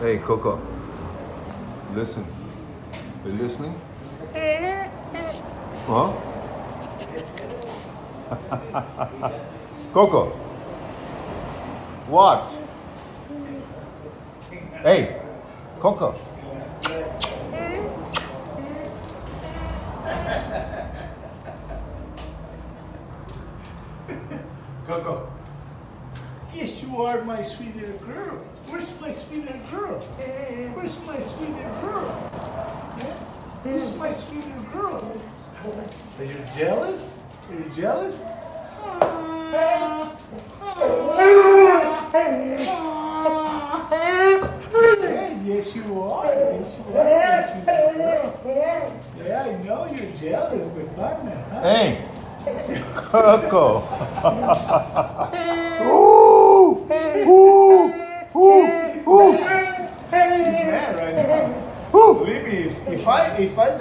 Hey, Coco. Listen. Are You listening? Huh? Coco. What? Hey, Coco. Coco. Yes, you are my sweet little girl. Where's my sweet little girl? Where's my sweet little girl? Yeah? Where's my sweet little girl? Are you jealous? Are you jealous? Yeah, yes, you are. Yes, you are. my sweet little. Yeah, I know you're jealous, but partner, huh? Hey, Coco. Who? Libby, if, I if I